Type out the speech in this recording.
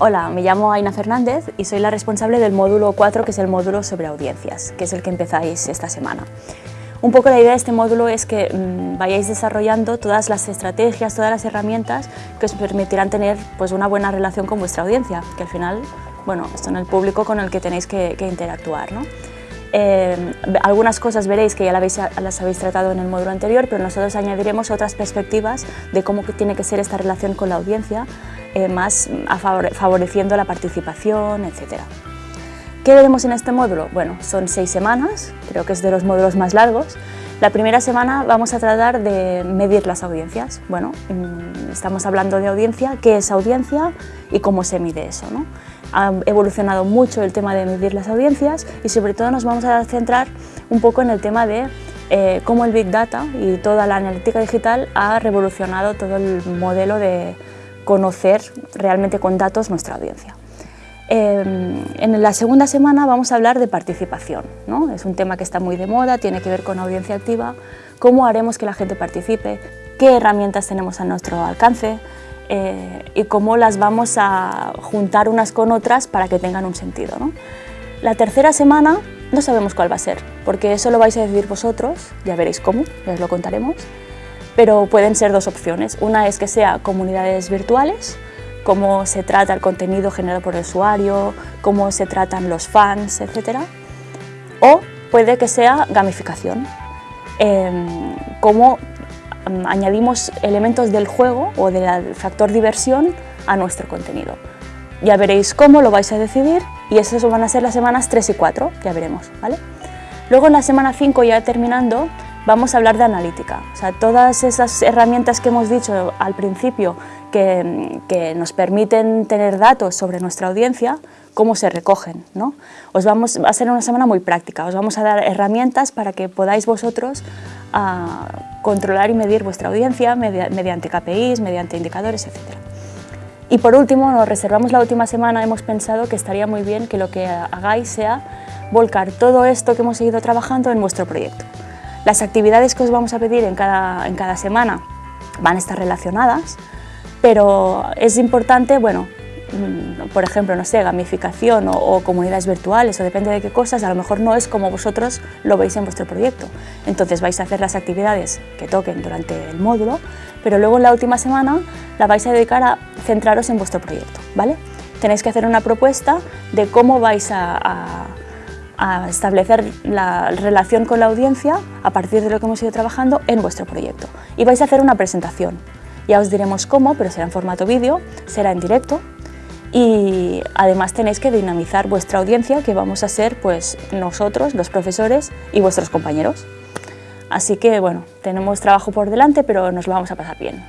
Hola, me llamo Aina Fernández y soy la responsable del módulo 4, que es el módulo sobre audiencias, que es el que empezáis esta semana. Un poco la idea de este módulo es que mmm, vayáis desarrollando todas las estrategias, todas las herramientas que os permitirán tener pues, una buena relación con vuestra audiencia, que al final bueno, son el público con el que tenéis que, que interactuar. ¿no? Eh, algunas cosas veréis que ya las habéis, las habéis tratado en el módulo anterior, pero nosotros añadiremos otras perspectivas de cómo tiene que ser esta relación con la audiencia, eh, más favoreciendo la participación, etc. ¿Qué veremos en este módulo? Bueno, son seis semanas, creo que es de los módulos más largos. La primera semana vamos a tratar de medir las audiencias. Bueno, mm, estamos hablando de audiencia, qué es audiencia y cómo se mide eso. ¿no? Ha evolucionado mucho el tema de medir las audiencias y sobre todo nos vamos a centrar un poco en el tema de eh, cómo el Big Data y toda la analítica digital ha revolucionado todo el modelo de conocer realmente con datos nuestra audiencia. Eh, en la segunda semana vamos a hablar de participación, ¿no? es un tema que está muy de moda, tiene que ver con audiencia activa, cómo haremos que la gente participe, qué herramientas tenemos a nuestro alcance eh, y cómo las vamos a juntar unas con otras para que tengan un sentido. ¿no? La tercera semana no sabemos cuál va a ser, porque eso lo vais a decidir vosotros, ya veréis cómo, ya os lo contaremos, pero pueden ser dos opciones. Una es que sea comunidades virtuales, cómo se trata el contenido generado por el usuario, cómo se tratan los fans, etc. O puede que sea gamificación, eh, cómo um, añadimos elementos del juego o del factor diversión a nuestro contenido. Ya veréis cómo lo vais a decidir y esas van a ser las semanas 3 y 4, ya veremos. ¿vale? Luego en la semana 5, ya terminando, vamos a hablar de analítica. O sea, todas esas herramientas que hemos dicho al principio que, nos permiten tener datos sobre nuestra audiencia, cómo se recogen. ¿no? Os vamos, va a ser una semana muy práctica, os vamos a dar herramientas para que podáis vosotros uh, controlar y medir vuestra audiencia mediante KPIs, mediante indicadores, etc. Y por último, nos reservamos la última semana, hemos pensado que estaría muy bien que lo que hagáis sea volcar todo esto que hemos seguido trabajando en vuestro proyecto. Las actividades que os vamos a pedir en cada, en cada semana van a estar relacionadas, pero es importante, bueno, mm, por ejemplo, no sé, gamificación o, comunidades virtuales o depende de qué cosas, a lo mejor no es como vosotros lo veis en vuestro proyecto. Entonces vais a hacer las actividades que toquen durante el módulo, pero luego en la última semana la vais a dedicar a centraros en vuestro proyecto, ¿vale? Tenéis que hacer una propuesta de cómo vais a a establecer la relación con la audiencia a partir de lo que hemos ido trabajando en vuestro proyecto. Y vais a hacer una presentación. Ya os diremos cómo, pero será en formato vídeo, será en directo y además tenéis que dinamizar vuestra audiencia que vamos a ser pues nosotros, los profesores y vuestros compañeros. Así que bueno, tenemos trabajo por delante pero nos lo vamos a pasar bien.